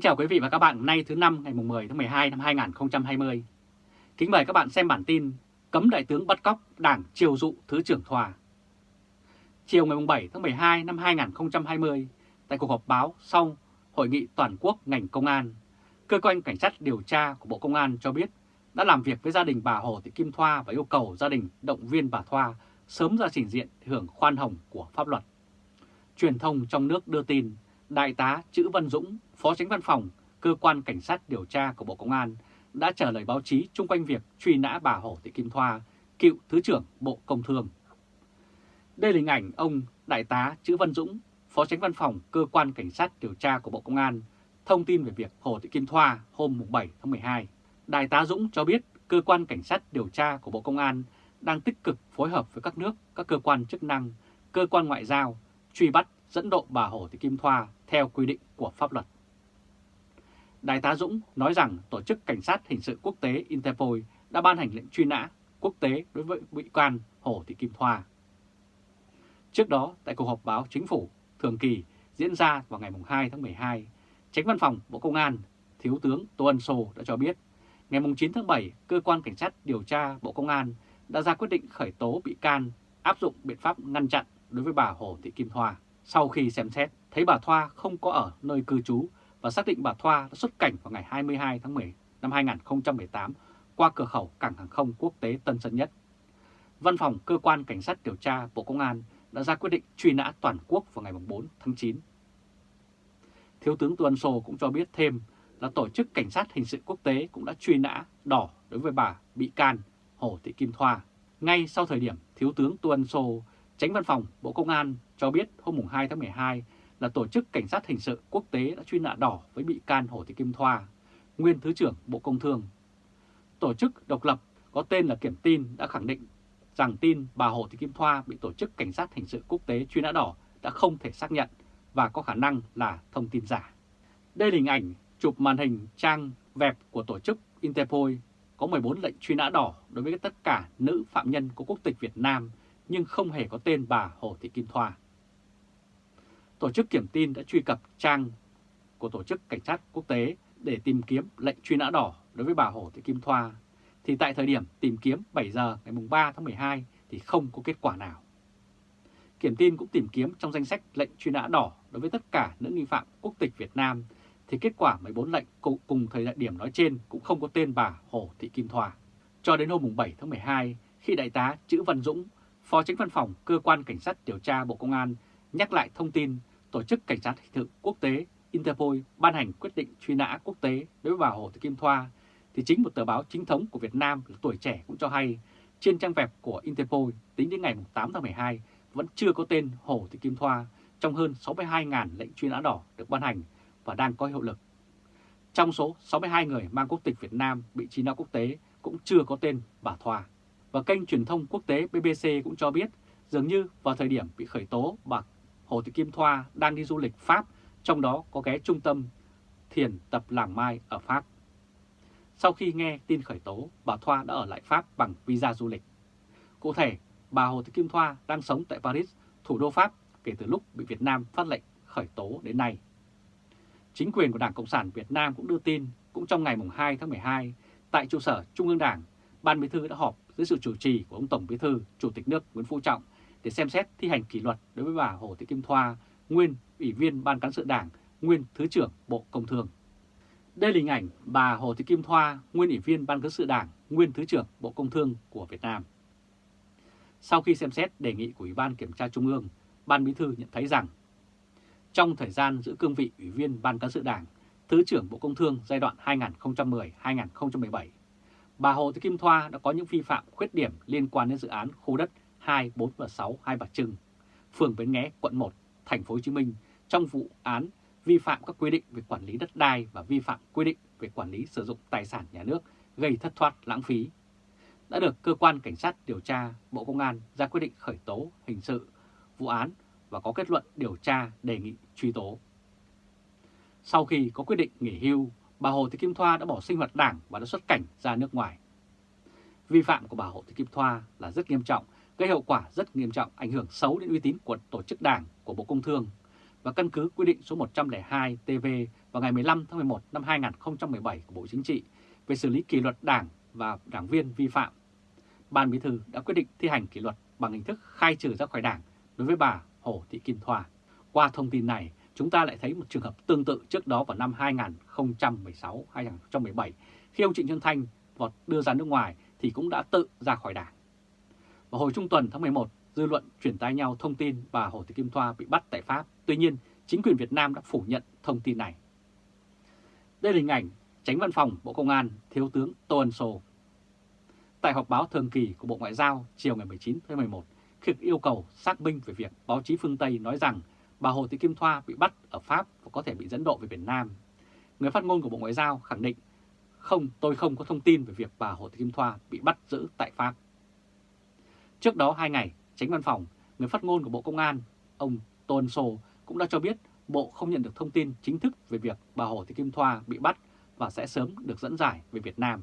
Kính chào quý vị và các bạn nay thứ năm ngày 10 tháng 12 năm 2020. Kính mời các bạn xem bản tin Cấm đại tướng bắt cóc đảng triều dụ Thứ trưởng Thoa. Chiều ngày 7 tháng 12 năm 2020, tại cuộc họp báo sau Hội nghị Toàn quốc ngành công an, Cơ quan Cảnh sát điều tra của Bộ Công an cho biết đã làm việc với gia đình bà Hồ Thị Kim Thoa và yêu cầu gia đình động viên bà Thoa sớm ra trình diện hưởng khoan hồng của pháp luật. Truyền thông trong nước đưa tin, Đại tá Chữ Văn Dũng, Phó Tránh Văn phòng, Cơ quan Cảnh sát điều tra của Bộ Công an đã trả lời báo chí chung quanh việc truy nã bà Hồ Thị Kim Thoa, cựu Thứ trưởng Bộ Công Thương. Đây là hình ảnh ông Đại tá Chữ Văn Dũng, Phó Tránh Văn phòng Cơ quan Cảnh sát điều tra của Bộ Công an, thông tin về việc Hồ Thị Kim Thoa hôm 7 tháng 12. Đại tá Dũng cho biết Cơ quan Cảnh sát điều tra của Bộ Công an đang tích cực phối hợp với các nước, các cơ quan chức năng, cơ quan ngoại giao, truy bắt dẫn độ bà Hồ Thị Kim Thoa theo quy định của pháp luật. Đại tá Dũng nói rằng Tổ chức Cảnh sát Hình sự Quốc tế Interpol đã ban hành lệnh truy nã quốc tế đối với bị can Hồ Thị Kim Thoa. Trước đó, tại cuộc họp báo chính phủ thường kỳ diễn ra vào ngày 2 tháng 12, Tránh Văn phòng Bộ Công an, Thiếu tướng Tô Ân Sô đã cho biết, ngày 9 tháng 7, Cơ quan Cảnh sát điều tra Bộ Công an đã ra quyết định khởi tố bị can áp dụng biện pháp ngăn chặn đối với bà Hồ Thị Kim Thoa. Sau khi xem xét, thấy bà Thoa không có ở nơi cư trú và xác định bà Thoa đã xuất cảnh vào ngày 22 tháng 10 năm 2018 qua cửa khẩu cảng hàng không quốc tế Tân Sơn Nhất. Văn phòng Cơ quan Cảnh sát điều tra Bộ Công an đã ra quyết định truy nã toàn quốc vào ngày 4 tháng 9. Thiếu tướng Tuân Sô cũng cho biết thêm là Tổ chức Cảnh sát Hình sự Quốc tế cũng đã truy nã đỏ đối với bà bị can Hồ Thị Kim Thoa. Ngay sau thời điểm Thiếu tướng Tuân Sô, tránh văn phòng Bộ Công an cho biết hôm 2 tháng 12 là Tổ chức Cảnh sát Hình sự Quốc tế đã truy nã đỏ với bị can Hồ Thị Kim Thoa, nguyên Thứ trưởng Bộ Công Thương. Tổ chức độc lập có tên là Kiểm tin đã khẳng định rằng tin bà Hồ Thị Kim Thoa bị Tổ chức Cảnh sát Hình sự Quốc tế truy nã đỏ đã không thể xác nhận và có khả năng là thông tin giả. Đây là hình ảnh chụp màn hình trang web của Tổ chức Interpol có 14 lệnh truy nã đỏ đối với tất cả nữ phạm nhân có quốc tịch Việt Nam nhưng không hề có tên bà Hồ Thị Kim Thoa. Tổ chức Kiểm tin đã truy cập trang của Tổ chức Cảnh sát Quốc tế để tìm kiếm lệnh truy nã đỏ đối với bà Hồ Thị Kim Thoa, thì tại thời điểm tìm kiếm 7 giờ ngày 3 tháng 12 thì không có kết quả nào. Kiểm tin cũng tìm kiếm trong danh sách lệnh truy nã đỏ đối với tất cả nữ nghi phạm quốc tịch Việt Nam, thì kết quả 14 lệnh cùng thời điểm nói trên cũng không có tên bà Hồ Thị Kim Thoa. Cho đến hôm 7 tháng 12, khi Đại tá Chữ Văn Dũng, Phó Tránh Văn phòng Cơ quan Cảnh sát điều tra Bộ Công an nhắc lại thông tin Tổ chức Cảnh sát Hình sự Quốc tế Interpol ban hành quyết định truy nã quốc tế đối với bà Hồ Thị Kim Thoa, thì chính một tờ báo chính thống của Việt Nam là Tuổi Trẻ cũng cho hay trên trang web của Interpol tính đến ngày 8 tháng 12 vẫn chưa có tên Hồ Thị Kim Thoa trong hơn 62.000 lệnh truy nã đỏ được ban hành và đang có hiệu lực. Trong số 62 người mang quốc tịch Việt Nam bị truy nã quốc tế cũng chưa có tên bà Thoa. Và kênh truyền thông quốc tế BBC cũng cho biết dường như vào thời điểm bị khởi tố bà Hồ Thị Kim Thoa đang đi du lịch Pháp, trong đó có ghé trung tâm thiền tập Làng Mai ở Pháp. Sau khi nghe tin khởi tố, bà Thoa đã ở lại Pháp bằng visa du lịch. Cụ thể, bà Hồ Thị Kim Thoa đang sống tại Paris, thủ đô Pháp kể từ lúc bị Việt Nam phát lệnh khởi tố đến nay. Chính quyền của Đảng Cộng sản Việt Nam cũng đưa tin, cũng trong ngày 2 tháng 12, tại trụ sở Trung ương Đảng, Ban Bí thư đã họp dưới sự chủ trì của ông Tổng Bí thư, Chủ tịch nước Nguyễn Phú Trọng để xem xét thi hành kỷ luật đối với bà Hồ Thị Kim Thoa, nguyên Ủy viên Ban Cán sự Đảng, nguyên Thứ trưởng Bộ Công Thương. Đây là hình ảnh bà Hồ Thị Kim Thoa, nguyên Ủy viên Ban Cán sự Đảng, nguyên Thứ trưởng Bộ Công Thương của Việt Nam. Sau khi xem xét đề nghị của Ủy ban Kiểm tra Trung ương, Ban Bí thư nhận thấy rằng trong thời gian giữ cương vị Ủy viên Ban Cán sự Đảng, Thứ trưởng Bộ Công Thương giai đoạn 2010-2017, bà Hồ Thị Kim Thoa đã có những vi phạm khuyết điểm liên quan đến dự án khu đất 2, 4 và 6 Hai Bà Trưng, phường Bến Nghé, quận 1, thành phố Hồ Chí Minh trong vụ án vi phạm các quy định về quản lý đất đai và vi phạm quy định về quản lý sử dụng tài sản nhà nước gây thất thoát lãng phí đã được cơ quan cảnh sát điều tra Bộ Công an ra quyết định khởi tố hình sự vụ án và có kết luận điều tra đề nghị truy tố. Sau khi có quyết định nghỉ hưu, bà Hồ Thị Kim Thoa đã bỏ sinh hoạt đảng và đã xuất cảnh ra nước ngoài. Vi phạm của bà Hồ Thị Kim Thoa là rất nghiêm trọng gây hậu quả rất nghiêm trọng ảnh hưởng xấu đến uy tín của tổ chức đảng của Bộ Công Thương. và căn cứ quy định số 102 TV vào ngày 15 tháng 11 năm 2017 của Bộ Chính trị về xử lý kỷ luật đảng và đảng viên vi phạm. Ban Bí thư đã quyết định thi hành kỷ luật bằng hình thức khai trừ ra khỏi đảng đối với bà Hồ Thị Kim Thoa. Qua thông tin này, chúng ta lại thấy một trường hợp tương tự trước đó vào năm 2016-2017 khi ông Trịnh Xuân Thanh vọt đưa ra nước ngoài thì cũng đã tự ra khỏi đảng. Vào hồi trung tuần tháng 11, dư luận chuyển tay nhau thông tin bà Hồ Thị Kim Thoa bị bắt tại Pháp. Tuy nhiên, chính quyền Việt Nam đã phủ nhận thông tin này. Đây là hình ảnh tránh văn phòng Bộ Công an Thiếu tướng Tô Ân Sô. Tại họp báo thường kỳ của Bộ Ngoại giao chiều ngày 19 tháng 11, khi yêu cầu xác minh về việc báo chí phương Tây nói rằng bà Hồ Thị Kim Thoa bị bắt ở Pháp và có thể bị dẫn độ về Việt Nam. Người phát ngôn của Bộ Ngoại giao khẳng định không, tôi không có thông tin về việc bà Hồ Thị Kim Thoa bị bắt giữ tại Pháp. Trước đó hai ngày, tránh văn phòng, người phát ngôn của Bộ Công an, ông Tôn Sô cũng đã cho biết Bộ không nhận được thông tin chính thức về việc bà Hồ Thị Kim Thoa bị bắt và sẽ sớm được dẫn giải về Việt Nam,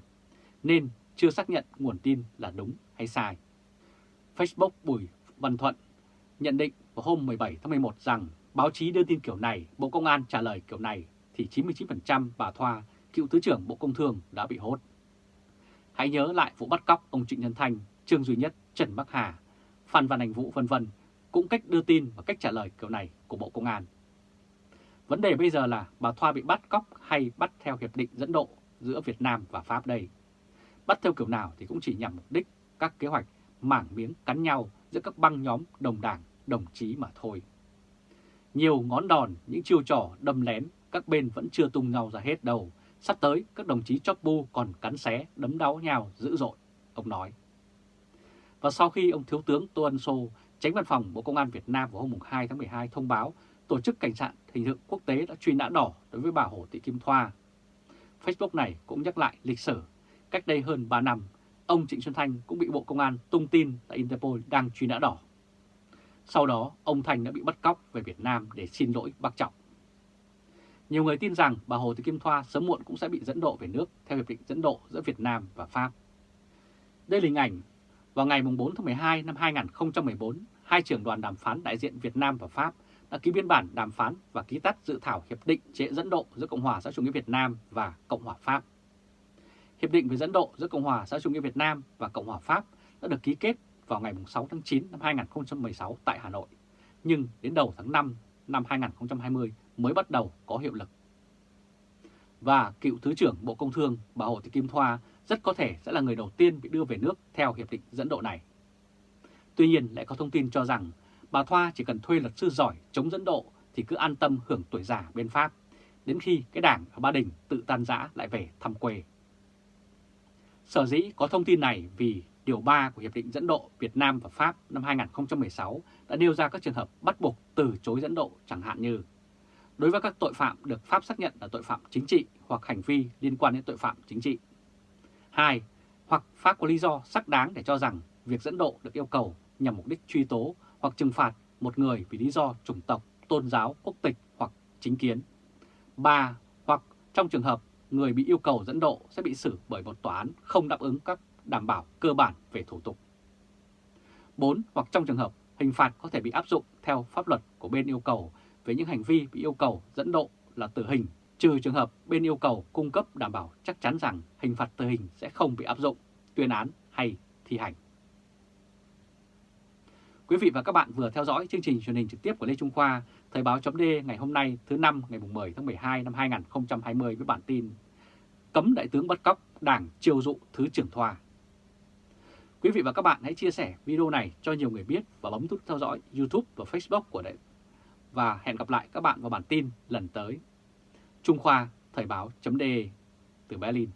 nên chưa xác nhận nguồn tin là đúng hay sai. Facebook Bùi Văn Thuận nhận định vào hôm 17 tháng 11 rằng báo chí đưa tin kiểu này, Bộ Công an trả lời kiểu này thì 99% bà Thoa, cựu Thứ trưởng Bộ Công Thương đã bị hốt. Hãy nhớ lại vụ bắt cóc ông Trịnh Nhân Thanh, Trương Duy Nhất, Trần Bắc Hà, Phan Văn Anh Vũ vân vân cũng cách đưa tin và cách trả lời kiểu này của Bộ Công an. Vấn đề bây giờ là bà Thoa bị bắt cóc hay bắt theo hiệp định dẫn độ giữa Việt Nam và Pháp đây. Bắt theo kiểu nào thì cũng chỉ nhằm mục đích các kế hoạch mảng miếng cắn nhau giữa các băng nhóm đồng đảng, đồng chí mà thôi. Nhiều ngón đòn, những chiêu trò đâm lén, các bên vẫn chưa tung nhau ra hết đầu. Sắp tới, các đồng chí chóp bu còn cắn xé, đấm đau nhau dữ dội, ông nói. Và sau khi ông Thiếu tướng Tô Ân Sô, tránh văn phòng Bộ Công an Việt Nam vào hôm 2 tháng 12 thông báo Tổ chức Cảnh sát Hình sự Quốc tế đã truy nã đỏ đối với bà Hồ Thị Kim Thoa. Facebook này cũng nhắc lại lịch sử. Cách đây hơn 3 năm, ông Trịnh Xuân Thanh cũng bị Bộ Công an tung tin tại Interpol đang truy nã đỏ. Sau đó, ông Thanh đã bị bắt cóc về Việt Nam để xin lỗi bác Trọng. Nhiều người tin rằng bà Hồ Thị Kim Thoa sớm muộn cũng sẽ bị dẫn độ về nước theo hiệp định dẫn độ giữa Việt Nam và Pháp. Đây là hình ảnh vào ngày 4 tháng 12 năm 2014, hai trưởng đoàn đàm phán đại diện Việt Nam và Pháp đã ký biên bản đàm phán và ký tắt dự thảo hiệp định chế dẫn độ giữa Cộng hòa xã chủ nghĩa Việt Nam và Cộng hòa Pháp. Hiệp định về dẫn độ giữa Cộng hòa xã chủ nghĩa Việt Nam và Cộng hòa Pháp đã được ký kết vào ngày 6 tháng 9 năm 2016 tại Hà Nội, nhưng đến đầu tháng 5 năm 2020 mới bắt đầu có hiệu lực. Và cựu Thứ trưởng Bộ Công Thương bà Hồ Thị Kim Thoa rất có thể sẽ là người đầu tiên bị đưa về nước theo hiệp định dẫn độ này. Tuy nhiên lại có thông tin cho rằng bà Thoa chỉ cần thuê luật sư giỏi chống dẫn độ thì cứ an tâm hưởng tuổi già bên Pháp, đến khi cái đảng ở Ba Đình tự tan rã lại về thăm quê. Sở dĩ có thông tin này vì Điều 3 của Hiệp định dẫn độ Việt Nam và Pháp năm 2016 đã nêu ra các trường hợp bắt buộc từ chối dẫn độ chẳng hạn như đối với các tội phạm được Pháp xác nhận là tội phạm chính trị hoặc hành vi liên quan đến tội phạm chính trị. 2. Hoặc Pháp có lý do xác đáng để cho rằng việc dẫn độ được yêu cầu nhằm mục đích truy tố hoặc trừng phạt một người vì lý do chủng tộc, tôn giáo, quốc tịch hoặc chính kiến. 3. Hoặc trong trường hợp người bị yêu cầu dẫn độ sẽ bị xử bởi một tòa án không đáp ứng các đảm bảo cơ bản về thủ tục. 4. Hoặc trong trường hợp hình phạt có thể bị áp dụng theo pháp luật của bên yêu cầu về những hành vi bị yêu cầu dẫn độ là tử hình, trừ trường hợp bên yêu cầu cung cấp đảm bảo chắc chắn rằng hình phạt tử hình sẽ không bị áp dụng, tuyên án hay thi hành. Quý vị và các bạn vừa theo dõi chương trình truyền hình trực tiếp của Lê Trung Khoa, Thời báo chấm ngày hôm nay thứ năm ngày 10 tháng 12 năm 2020 với bản tin Cấm Đại tướng bắt cóc, Đảng chiêu dụ Thứ trưởng Thoa. Quý vị và các bạn hãy chia sẻ video này cho nhiều người biết và bấm nút theo dõi YouTube và Facebook của Đại. Và hẹn gặp lại các bạn vào bản tin lần tới. Trung Khoa Thời Báo .de từ Berlin